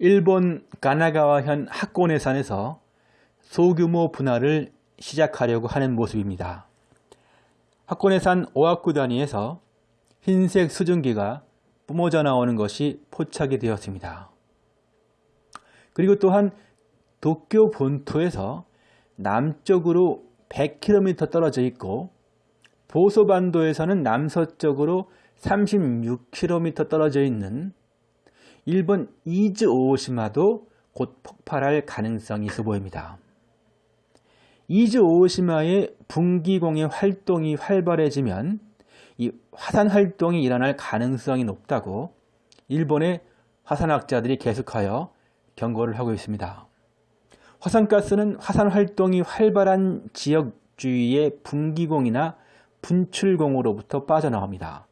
일본 가나가와현 학고네산에서 소규모 분할을 시작하려고 하는 모습입니다. 학고네산 오하쿠 단위에서 흰색 수증기가 뿜어져 나오는 것이 포착이 되었습니다. 그리고 또한 도쿄 본토에서 남쪽으로 100km 떨어져 있고 보소반도에서는 남서쪽으로 36km 떨어져 있는 일본 이즈 오오시마도 곧 폭발할 가능성이 있어 보입니다. 이즈 오오시마의 분기공의 활동이 활발해지면 이 화산 활동이 일어날 가능성이 높다고 일본의 화산학자들이 계속하여 경고를 하고 있습니다. 화산가스는 화산 활동이 활발한 지역 주위의 분기공이나 분출공으로부터 빠져나옵니다.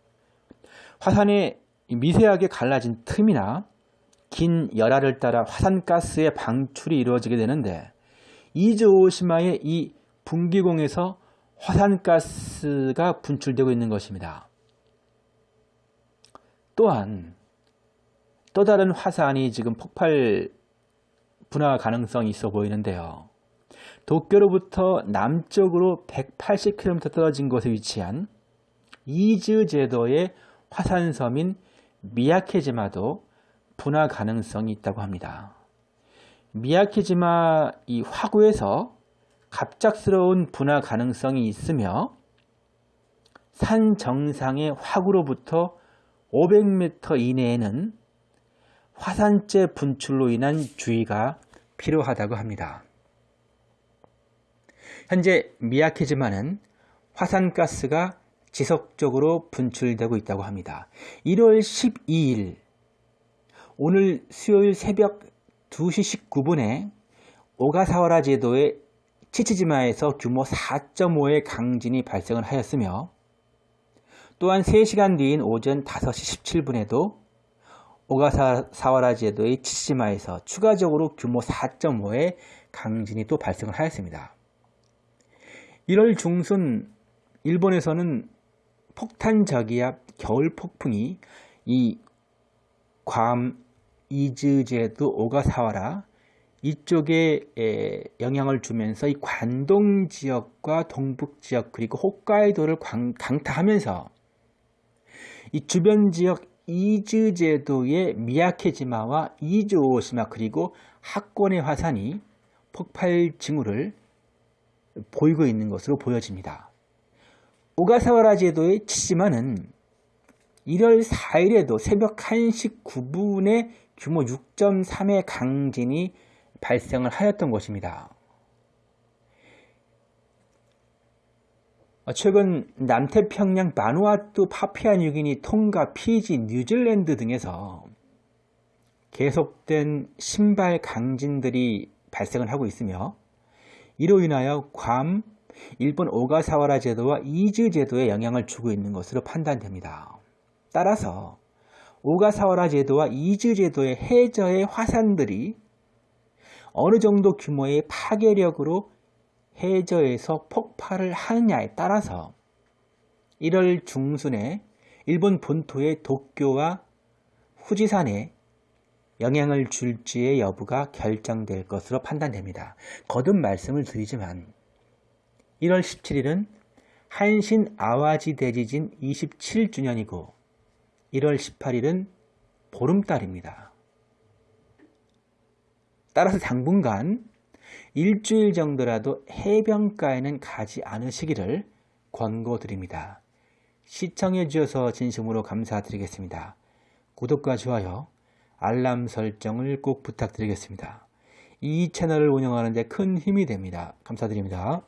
화산의 미세하게 갈라진 틈이나 긴 열화를 따라 화산가스의 방출이 이루어지게 되는데 이즈오시마의 이 분기공에서 화산가스가 분출되고 있는 것입니다. 또한 또 다른 화산이 지금 폭발 분화 가능성이 있어 보이는데요. 도쿄로부터 남쪽으로 180km 떨어진 곳에 위치한 이즈 제도의 화산섬인 미야케지마도 분화 가능성이 있다고 합니다. 미야케지마 이 화구에서 갑작스러운 분화 가능성이 있으며 산 정상의 화구로부터 500m 이내에는 화산재 분출로 인한 주의가 필요하다고 합니다. 현재 미야케지마는 화산가스가 지속적으로 분출되고 있다고 합니다. 1월 12일 오늘 수요일 새벽 2시 19분에 오가사와라 제도의 치치지마에서 규모 4.5의 강진이 발생을 하였으며 또한 3시간 뒤인 오전 5시 17분에도 오가사와라 제도의 치치지마에서 추가적으로 규모 4.5의 강진이 또 발생을 하였습니다. 1월 중순 일본에서는 폭탄 저기압 겨울 폭풍이 이 괌, 이즈제도, 오가사와라 이쪽에 영향을 주면서 이 관동 지역과 동북 지역 그리고 홋카이도를 강타하면서 이 주변 지역 이즈 제도의 미야케지마와 이즈오시마 그리고 학권의 화산이 폭발 징후를 보이고 있는 것으로 보여집니다. 오가사와라 제도의 치시마는 1월 4일에도 새벽 1시 9분에 규모 6.3의 강진이 발생을 하였던 것입니다. 최근 남태평양 바누아투 파피아뉴기니 통가 피지 뉴질랜드 등에서 계속된 심발 강진들이 발생을 하고 있으며 이로 인하여 괌, 일본 오가사와라 제도와 이즈 제도에 영향을 주고 있는 것으로 판단됩니다. 따라서 오가사와라 제도와 이즈 제도의 해저의 화산들이 어느 정도 규모의 파괴력으로 해저에서 폭발을 하느냐에 따라서 1월 중순에 일본 본토의 도쿄와 후지산에 영향을 줄지의 여부가 결정될 것으로 판단됩니다. 거듭 말씀을 드리지만 1월 17일은 한신 아와지 대지진 27주년이고 1월 18일은 보름달입니다. 따라서 당분간 일주일 정도라도 해변가에는 가지 않으시기를 권고드립니다. 시청해 주셔서 진심으로 감사드리겠습니다. 구독과 좋아요, 알람 설정을 꼭 부탁드리겠습니다. 이 채널을 운영하는 데 큰 힘이 됩니다. 감사드립니다.